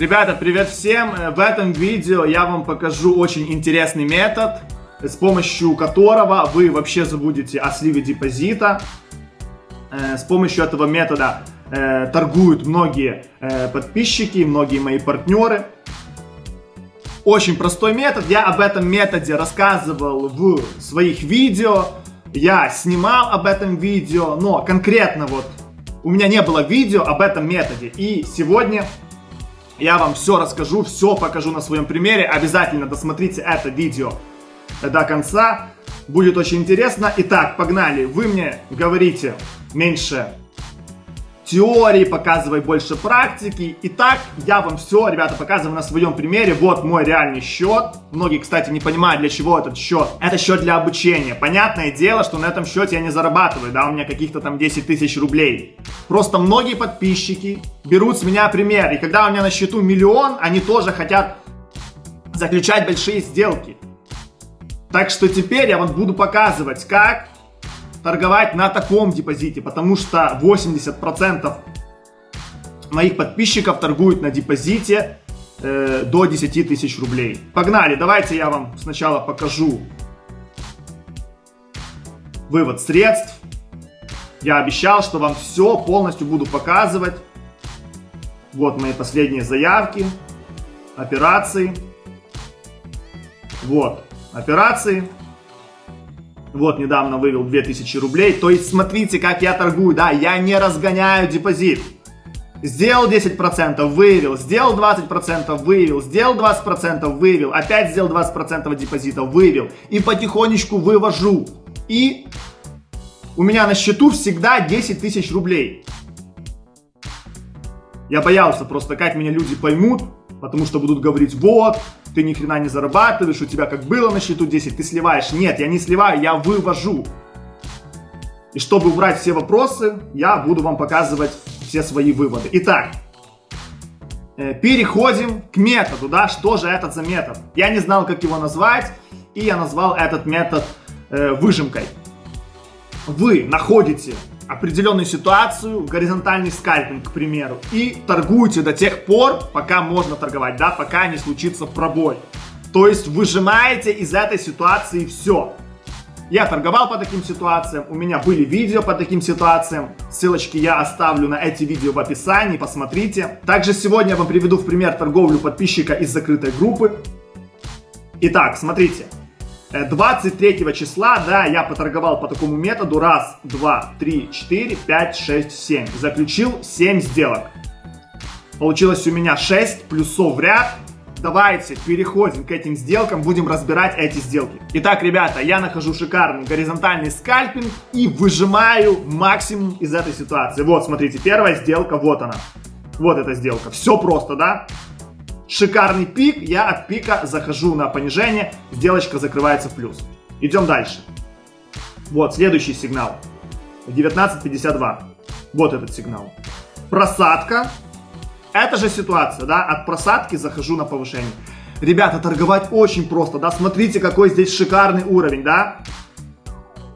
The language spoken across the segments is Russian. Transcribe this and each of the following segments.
Ребята, привет всем! Э, В этом видео я вам покажу очень интересный метод, с помощью которого вы вообще забудете о сливе депозита. Э, С помощью этого метода э, торгуют многие подписчики, многие мои партнеры. Очень простой метод, я об этом методе рассказывал в своих видео, я снимал об этом видео, но конкретно вот у меня не было видео об этом методе. И сегодня я вам все расскажу, все покажу на своем примере. Обязательно досмотрите это видео до конца. Будет очень интересно. Итак, погнали. Вы мне говорите меньше теории, показывай больше практики. Итак, я вам все, ребята, показываю на своем примере. Вот мой реальный счет. Многие, кстати, не понимают, для чего этот счет. Это счет для обучения. Понятное дело, что на этом счете я не зарабатываю, да, у меня каких-то там 10 тысяч рублей. Просто многие подписчики берут с меня пример. И когда у меня на счету миллион, они тоже хотят заключать большие сделки. Так что теперь я вам буду показывать, как торговать на таком депозите, потому что 80% моих подписчиков торгуют на депозите э, до 10 тысяч рублей. Погнали, давайте я вам сначала покажу вывод средств. Я обещал, что вам все полностью буду показывать. Вот мои последние заявки, операции. Вот, операции. Вот, недавно вывел 2000 рублей. То есть, смотрите, как я торгую, да, я не разгоняю депозит. Сделал 10%, вывел, сделал 20%, вывел, сделал 20%, вывел, опять сделал 20% депозита, вывел. И потихонечку вывожу. И у меня на счету всегда 10 тысяч рублей. Я боялся просто, как меня люди поймут, потому что будут говорить, вот, ты ни хрена не зарабатываешь, у тебя как было на счету 10, ты сливаешь. Нет, я не сливаю, я вывожу. И чтобы убрать все вопросы, я буду вам показывать все свои выводы. Итак, э, переходим к методу, да, что же это за метод? Я не знал, как его назвать, и я назвал этот метод э, выжимкой. Вы находите определенную ситуацию, горизонтальный скальпинг, к примеру, и торгуете до тех пор, пока можно торговать, да, пока не случится пробой. То есть выжимаете из этой ситуации все. Я торговал по таким ситуациям, у меня были видео по таким ситуациям, ссылочки я оставлю на эти видео в описании, посмотрите. Также сегодня я вам приведу в пример торговлю подписчика из закрытой группы. Итак, смотрите, 23 числа, да, я поторговал по такому методу. Раз, два, три, четыре, пять, шесть, семь. Заключил 7 сделок. Получилось у меня 6 плюсов в ряд. Давайте переходим к этим сделкам, будем разбирать эти сделки. Итак, ребята, я нахожу шикарный горизонтальный скальпинг и выжимаю максимум из этой ситуации. Вот, смотрите, первая сделка, вот она. Вот эта сделка. Все просто, да? Шикарный пик, я от пика захожу на понижение, сделочка закрывается в плюс. Идем дальше. Вот, следующий сигнал. 19.52. Вот этот сигнал. Просадка. Это же ситуация, да, от просадки захожу на повышение. Ребята, торговать очень просто, да, смотрите, какой здесь шикарный уровень, да,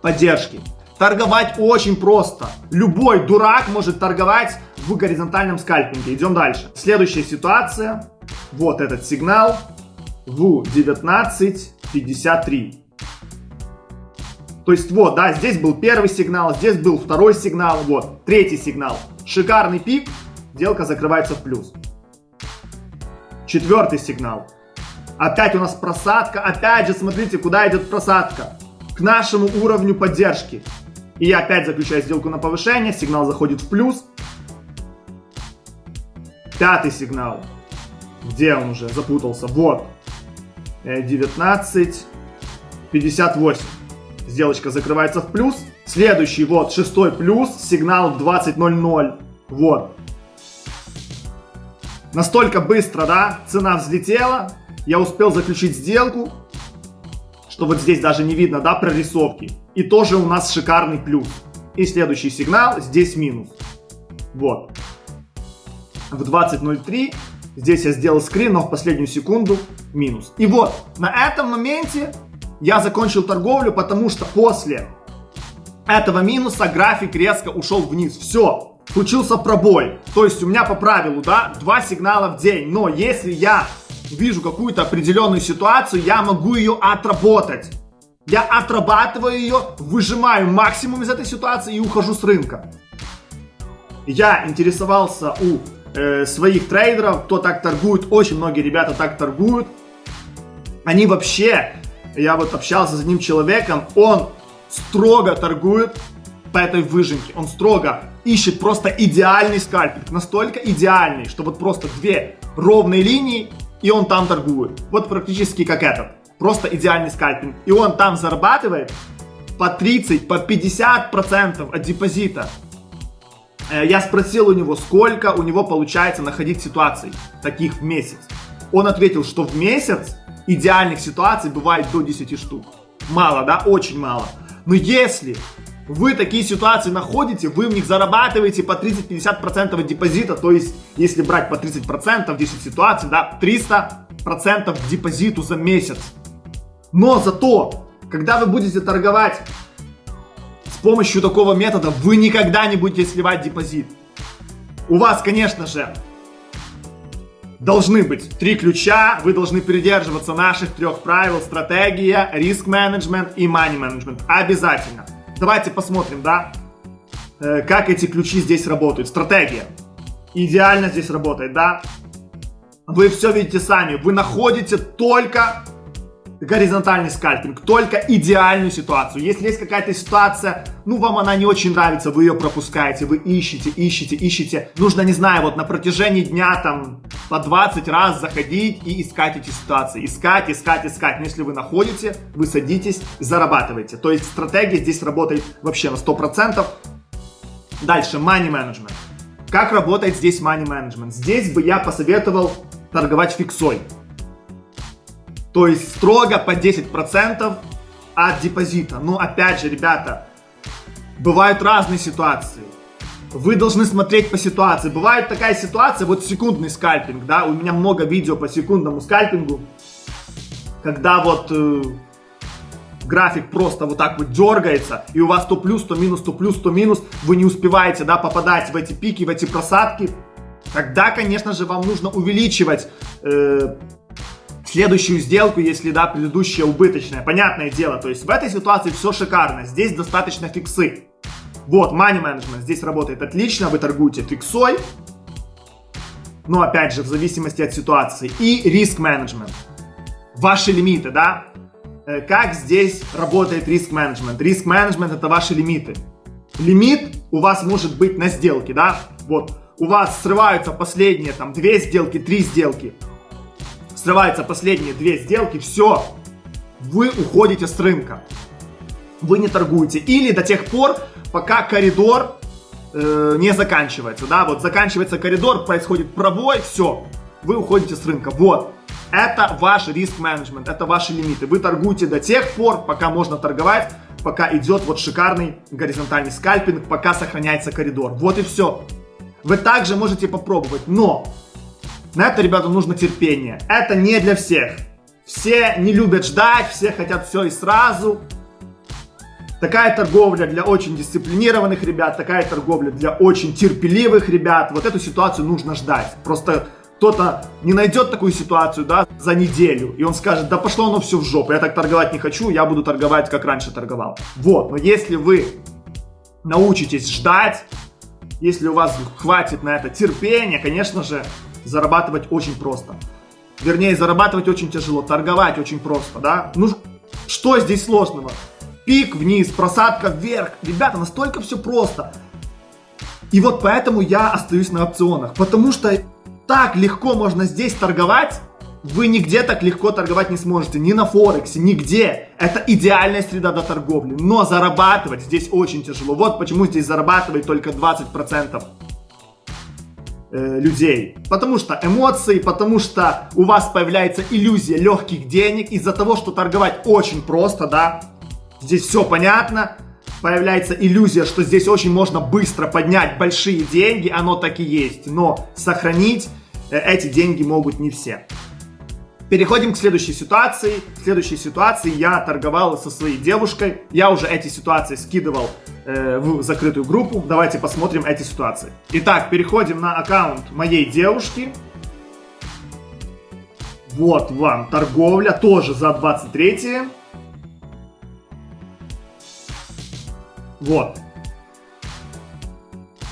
поддержки. Торговать очень просто. Любой дурак может торговать в горизонтальном скальпинге. Идем дальше. Следующая ситуация вот этот сигнал в 19.53. То есть вот, да, здесь был первый сигнал, здесь был второй сигнал, вот, третий сигнал. Шикарный пик, сделка закрывается в плюс. Четвертый сигнал. Опять у нас просадка, опять же, смотрите, куда идет просадка. К нашему уровню поддержки. И я опять заключаю сделку на повышение, сигнал заходит в плюс. Пятый сигнал. Где он уже? Запутался. Вот. 19, 58. Сделочка закрывается в плюс. Следующий, вот, шестой плюс. Сигнал 20.00. Вот. Настолько быстро, да, цена взлетела. Я успел заключить сделку. Что вот здесь даже не видно, да, прорисовки. И тоже у нас шикарный плюс. И следующий сигнал, здесь минус. Вот. В 20.03 Здесь я сделал скрин, но в последнюю секунду минус. И вот, на этом моменте я закончил торговлю, потому что после этого минуса график резко ушел вниз. Все. случился пробой. То есть у меня по правилу, да, два сигнала в день. Но если я вижу какую-то определенную ситуацию, я могу ее отработать. Я отрабатываю ее, выжимаю максимум из этой ситуации и ухожу с рынка. Я интересовался у э, своих трейдеров, кто так торгует, очень многие ребята так торгуют. Они вообще, я вот общался с одним человеком, он строго торгует по этой выжимке. Он строго ищет просто идеальный скальпинг, настолько идеальный, что вот просто две ровные линии, и он там торгует. Вот практически как этот. Просто идеальный скальпинг. И он там зарабатывает по 30, по 50 процентов от депозита. Э, я спросил у него, сколько у него получается находить ситуаций таких в месяц. Он ответил, что в месяц идеальных ситуаций бывает до 10 штук. Мало, да? Очень мало. Но если вы такие ситуации находите, вы в них зарабатываете по 30-50% от депозита, то есть, если брать по 30%, 10 ситуаций, да, 300% депозиту за месяц. Но зато, когда вы будете торговать помощью такого метода, вы никогда не будете сливать депозит. У вас, конечно же, должны быть три ключа, вы должны придерживаться наших трех правил, стратегия, риск менеджмент и money менеджмент. Обязательно. Давайте посмотрим, да, э, как эти ключи здесь работают. Стратегия. Идеально здесь работает, да. Вы все видите сами. Вы находите только горизонтальный скальпинг, только идеальную ситуацию. Если есть какая-то ситуация, ну вам она не очень нравится, вы ее пропускаете, вы ищете, ищете, ищете. Нужно, не знаю, вот на протяжении дня там по 20 раз заходить и искать эти ситуации. Искать, искать, искать. Но если вы находите, вы садитесь, зарабатываете. То есть стратегия здесь работает вообще на 100%. Дальше, money management. Как работает здесь money management? Здесь бы я посоветовал торговать фиксой. То есть строго по 10% от депозита. Но опять же, ребята, бывают разные ситуации. Вы должны смотреть по ситуации. Бывает такая ситуация, вот секундный скальпинг, да, у меня много видео по секундному скальпингу, когда вот э, график просто вот так вот дергается, и у вас то плюс, то минус, то плюс, то минус, вы не успеваете, да, попадать в эти пики, в эти просадки, тогда, конечно же, вам нужно увеличивать э, следующую сделку, если, да, предыдущая убыточная. Понятное дело, то есть в этой ситуации все шикарно. Здесь достаточно фиксы. Вот, money management здесь работает отлично. Вы торгуете фиксой. Но, опять же, в зависимости от ситуации. И риск менеджмент. Ваши лимиты, да? Э, как здесь работает риск менеджмент? Риск менеджмент это ваши лимиты. Лимит у вас может быть на сделке, да? Вот, у вас срываются последние там две сделки, три сделки срываются последние две сделки, все, вы уходите с рынка. Вы не торгуете. Или до тех пор, пока коридор э, не заканчивается. Да, вот заканчивается коридор, происходит пробой, все, вы уходите с рынка. Вот. Это ваш риск менеджмент, это ваши лимиты. Вы торгуете до тех пор, пока можно торговать, пока идет вот шикарный горизонтальный скальпинг, пока сохраняется коридор. Вот и все. Вы также можете попробовать, но на это, ребята, нужно терпение. Это не для всех. Все не любят ждать, все хотят все и сразу. Такая торговля для очень дисциплинированных ребят, такая торговля для очень терпеливых ребят. Вот эту ситуацию нужно ждать. Просто кто-то не найдет такую ситуацию, да, за неделю, и он скажет, да пошло оно все в жопу, я так торговать не хочу, я буду торговать, как раньше торговал. Вот, но если вы научитесь ждать, если у вас хватит на это терпения, конечно же, зарабатывать очень просто. Вернее, зарабатывать очень тяжело, торговать очень просто, да? Ну, что здесь сложного? Пик вниз, просадка вверх. Ребята, настолько все просто. И вот поэтому я остаюсь на опционах. Потому что так легко можно здесь торговать, вы нигде так легко торговать не сможете. Ни на Форексе, нигде. Это идеальная среда для торговли. Но зарабатывать здесь очень тяжело. Вот почему здесь зарабатывает только 20% э, людей. Потому что эмоции, потому что у вас появляется иллюзия легких денег из-за того, что торговать очень просто, да. Здесь все понятно. Появляется иллюзия, что здесь очень можно быстро поднять большие деньги, оно так и есть. Но сохранить э, эти деньги могут не все. Переходим к следующей ситуации. В следующей ситуации я торговал со своей девушкой. Я уже эти ситуации скидывал э, в закрытую группу. Давайте посмотрим эти ситуации. Итак, переходим на аккаунт моей девушки. Вот вам торговля, тоже за 23 Вот.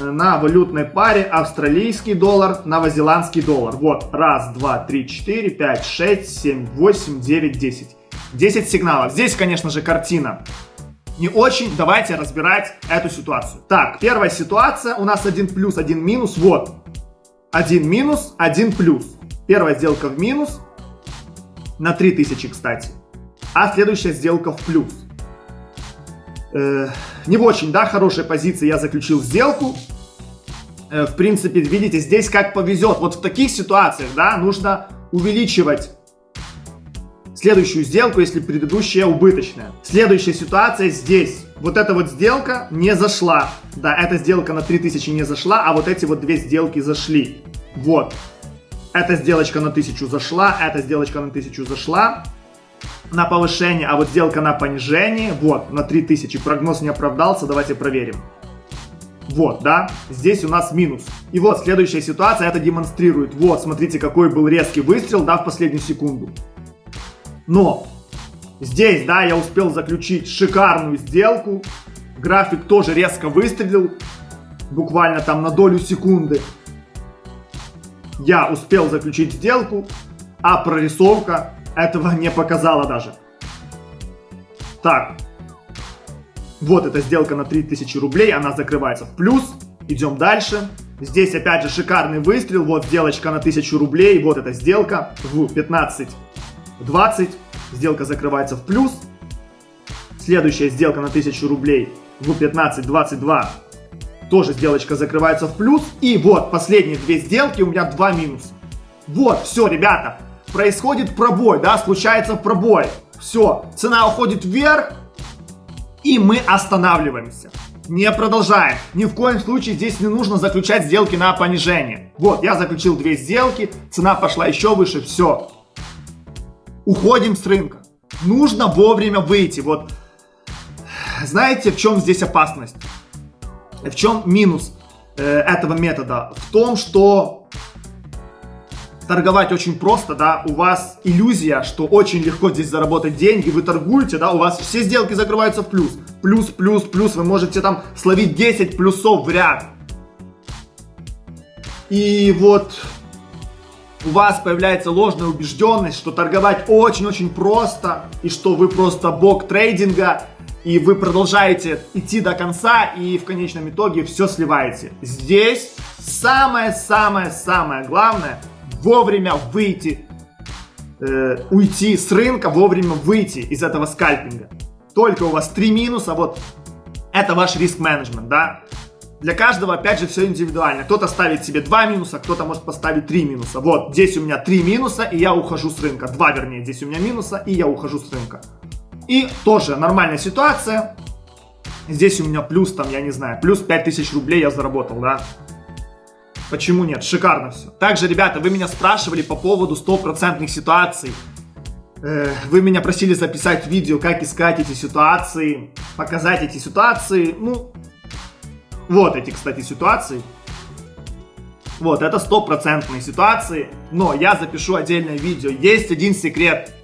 На валютной паре австралийский доллар, новозеландский доллар. Вот, раз, два, три, четыре, пять, шесть, семь, восемь, девять, десять. Десять сигналов. Здесь, конечно же, картина не очень. Давайте разбирать эту ситуацию. Так, первая ситуация. У нас один плюс, один минус. Вот. Один минус, один плюс. Первая сделка в минус. На 3000, кстати. А следующая сделка в плюс. Э, не в очень, да, хорошей позиции я заключил сделку. Э, в принципе, видите, здесь как повезет. Вот в таких ситуациях, да, нужно увеличивать следующую сделку, если предыдущая убыточная. Следующая ситуация здесь. Вот эта вот сделка не зашла. Да, эта сделка на 3000 не зашла, а вот эти вот две сделки зашли. Вот. Эта сделочка на 1000 зашла, эта сделочка на 1000 зашла на повышение, а вот сделка на понижение, вот, на 3000, прогноз не оправдался, давайте проверим. Вот, да, здесь у нас минус. И вот следующая ситуация это демонстрирует. Вот, смотрите, какой был резкий выстрел, да, в последнюю секунду. Но, здесь, да, я успел заключить шикарную сделку. График тоже резко выстрелил, буквально там на долю секунды. Я успел заключить сделку, а прорисовка этого не показала даже. Так. Вот эта сделка на 3000 рублей, она закрывается в плюс. Идем дальше. Здесь опять же шикарный выстрел. Вот сделочка на 1000 рублей. Вот эта сделка в 15.20. Сделка закрывается в плюс. Следующая сделка на 1000 рублей в 15.22. Тоже сделочка закрывается в плюс. И вот последние две сделки у меня два минуса. Вот, все, ребята происходит пробой, да, случается пробой. Все, цена уходит вверх, и мы останавливаемся. Не продолжаем. Ни в коем случае здесь не нужно заключать сделки на понижение. Вот, я заключил две сделки, цена пошла еще выше, все. Уходим с рынка. Нужно вовремя выйти. Вот, знаете, в чем здесь опасность? В чем минус э, этого метода? В том, что торговать очень просто, да, у вас иллюзия, что очень легко здесь заработать деньги, вы торгуете, да, у вас все сделки закрываются в плюс. Плюс, плюс, плюс, вы можете там словить 10 плюсов в ряд. И вот у вас появляется ложная убежденность, что торговать очень-очень просто, и что вы просто бог трейдинга, и вы продолжаете идти до конца, и в конечном итоге все сливаете. Здесь самое-самое-самое главное – вовремя выйти, э, уйти с рынка, вовремя выйти из этого скальпинга. Только у вас три минуса, вот это ваш риск-менеджмент, да. Для каждого, опять же, все индивидуально. Кто-то ставит себе два минуса, кто-то может поставить три минуса. Вот, здесь у меня три минуса, и я ухожу с рынка. Два, вернее, здесь у меня минуса, и я ухожу с рынка. И тоже нормальная ситуация. Здесь у меня плюс, там, я не знаю, плюс 5000 рублей я заработал, да. Почему нет? Шикарно все. Также, ребята, вы меня спрашивали по поводу стопроцентных ситуаций. Э, вы меня просили записать видео, как искать эти ситуации, показать эти ситуации. Ну, вот эти, кстати, ситуации. Вот, это стопроцентные ситуации. Но я запишу отдельное видео. Есть один секрет.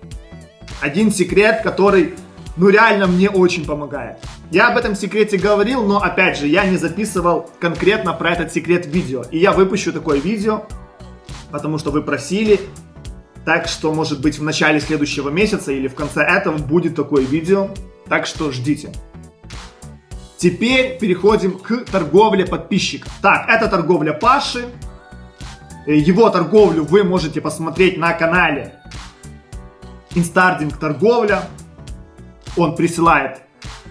Один секрет, который ну реально мне очень помогает. Я об этом секрете говорил, но опять же, я не записывал конкретно про этот секрет видео. И я выпущу такое видео, потому что вы просили. Так что, может быть, в начале следующего месяца или в конце этого будет такое видео. Так что ждите. Теперь переходим к торговле подписчиков. Так, это торговля Паши. Его торговлю вы можете посмотреть на канале InstaTrading торговля он присылает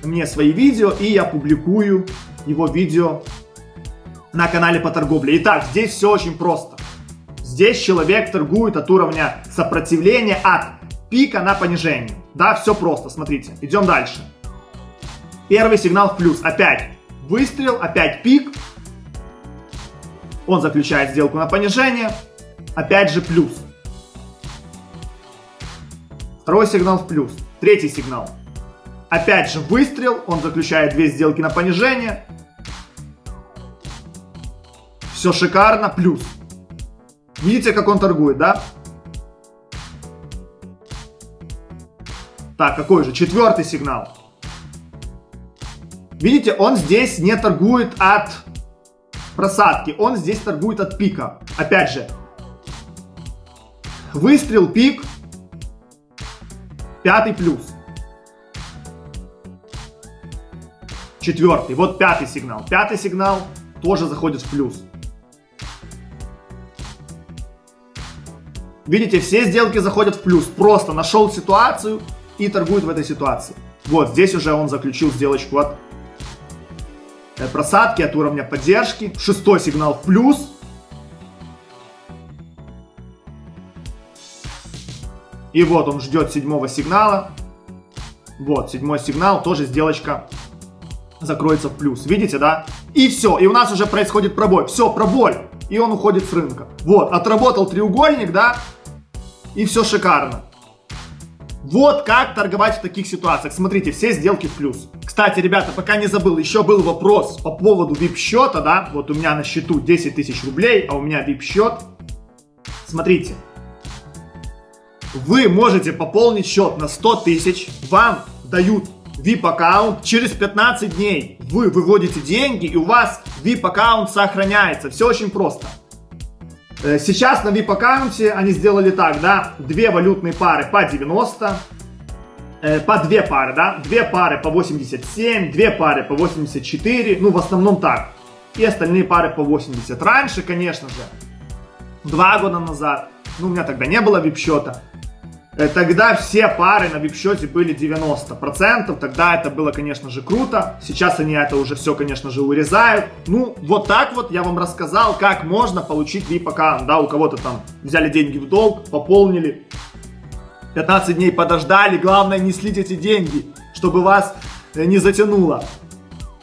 мне свои видео, и я публикую его видео на канале по торговле. Итак, здесь все очень просто. Здесь человек торгует от уровня сопротивления от пика на понижение. Да, все просто, смотрите. Идем дальше. Первый сигнал в плюс. Опять выстрел, опять пик. Он заключает сделку на понижение. Опять же плюс. Второй сигнал в плюс. Третий сигнал. Опять же выстрел, он заключает две сделки на понижение. Все шикарно, плюс. Видите, как он торгует, да? Так, какой же? Четвертый сигнал. Видите, он здесь не торгует от просадки, он здесь торгует от пика. Опять же, выстрел, пик, пятый плюс. Четвертый, вот пятый сигнал. Пятый сигнал тоже заходит в плюс. Видите, все сделки заходят в плюс. Просто нашел ситуацию и торгует в этой ситуации. Вот, здесь уже он заключил сделочку от э, просадки, от уровня поддержки. Шестой сигнал в плюс. И вот он ждет седьмого сигнала. Вот, седьмой сигнал, тоже сделочка закроется в плюс. Видите, да? И все, и у нас уже происходит пробой. Все, пробой. И он уходит с рынка. Вот, отработал треугольник, да? И все шикарно. Вот как торговать в таких ситуациях. Смотрите, все сделки в плюс. Кстати, ребята, пока не забыл, еще был вопрос по поводу VIP счета, да? Вот у меня на счету 10 тысяч рублей, а у меня VIP счет. Смотрите. Вы можете пополнить счет на 100 тысяч, вам дают VIP аккаунт, через 15 дней вы выводите деньги и у вас VIP аккаунт сохраняется. Все очень просто. Э, сейчас на VIP аккаунте они сделали так, да, две валютные пары по 90, э, по две пары, да, две пары по 87, две пары по 84, ну в основном так. И остальные пары по 80. Раньше, конечно же, два года назад, ну у меня тогда не было VIP счета, Э, тогда все пары на вип-счете были 90%. Тогда это было, конечно же, круто. Сейчас они это уже все, конечно же, урезают. Ну, вот так вот я вам рассказал, как можно получить VIP-аккаунт. Да, у кого-то там взяли деньги в долг, пополнили. 15 дней подождали. Главное, не слить эти деньги, чтобы вас э, не затянуло.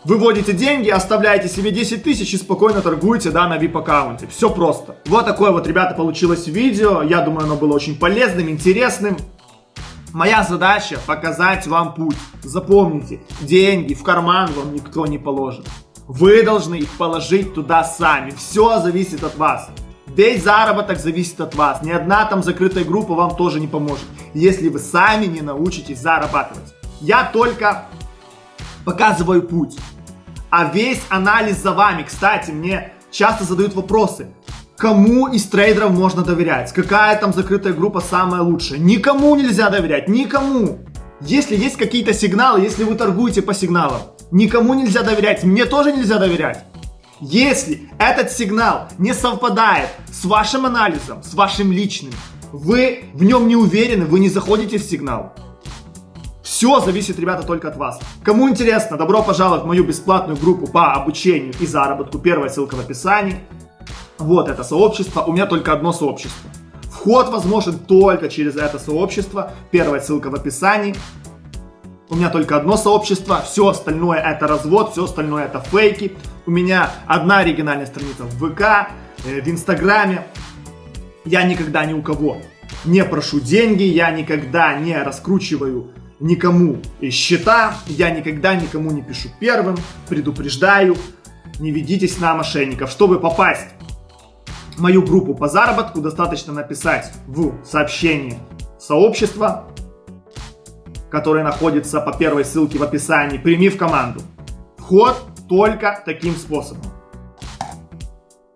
Выводите деньги, оставляете себе 10 тысяч и спокойно торгуете, да, на VIP аккаунте. Все просто. Вот такое вот, ребята, получилось видео. Я думаю, оно было очень полезным, интересным. Моя задача показать вам путь. Запомните, деньги в карман вам никто не положит. Вы должны их положить туда сами. Все зависит от вас. Весь заработок зависит от вас. Ни одна там закрытая группа вам тоже не поможет, если вы сами не научитесь зарабатывать. Я только показываю путь. А весь анализ за вами. Кстати, мне часто задают вопросы. Кому из трейдеров можно доверять? Какая там закрытая группа самая лучшая? Никому нельзя доверять, никому. Если есть какие-то сигналы, если вы торгуете по сигналам, никому нельзя доверять, мне тоже нельзя доверять. Если этот сигнал не совпадает с вашим анализом, с вашим личным, вы в нем не уверены, вы не заходите в сигнал, все зависит, ребята, только от вас. Кому интересно, добро пожаловать в мою бесплатную группу по обучению и заработку. Первая ссылка в описании. Вот это сообщество. У меня только одно сообщество. Вход возможен только через это сообщество. Первая ссылка в описании. У меня только одно сообщество, все остальное это развод, все остальное это фейки. У меня одна оригинальная страница в ВК, э, в Инстаграме. Я никогда ни у кого не прошу деньги, я никогда не раскручиваю никому счета, я никогда никому не пишу первым, предупреждаю, не ведитесь на мошенников. Чтобы попасть в мою группу по заработку, достаточно написать в сообщении сообщества, которое находится по первой ссылке в описании, прими в команду. Вход только таким способом.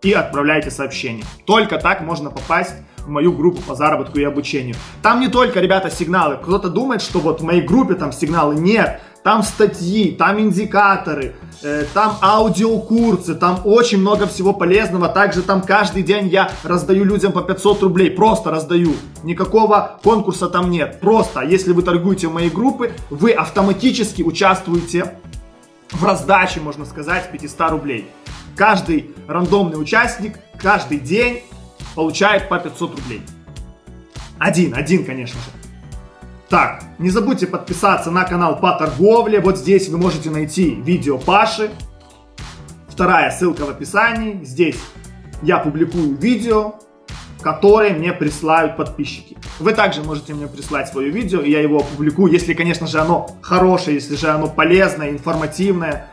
И отправляйте сообщение. Только так можно попасть в мою группу по заработку и обучению. Там не только, ребята, сигналы. Кто-то думает, что вот в моей группе там сигналы. Нет, там статьи, там индикаторы, э, там аудиокурсы, там очень много всего полезного. Также там каждый день я раздаю людям по 500 рублей, просто раздаю. Никакого конкурса там нет. Просто, если вы торгуете в моей группе, вы автоматически участвуете в раздаче, можно сказать, 500 рублей. Каждый рандомный участник каждый день получает по 500 рублей. Один, один, конечно же. Так, не забудьте подписаться на канал по торговле. Вот здесь вы можете найти видео Паши. Вторая ссылка в описании. Здесь я публикую видео, которые мне присылают подписчики. Вы также можете мне прислать свое видео, и я его опубликую, если, конечно же, оно хорошее, если же оно полезное, информативное.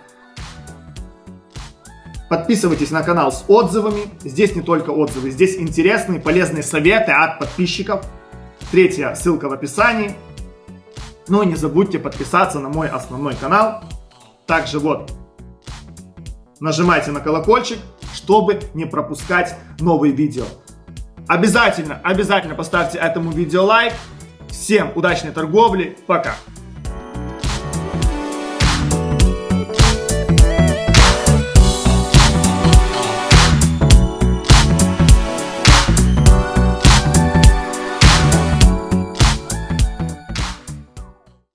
Подписывайтесь на канал с отзывами. Здесь не только отзывы, здесь интересные, полезные советы от подписчиков. Третья ссылка в описании. Ну и не забудьте подписаться на мой основной канал. Также вот, нажимайте на колокольчик, чтобы не пропускать новые видео. Обязательно, обязательно поставьте этому видео лайк. Всем удачной торговли. Пока.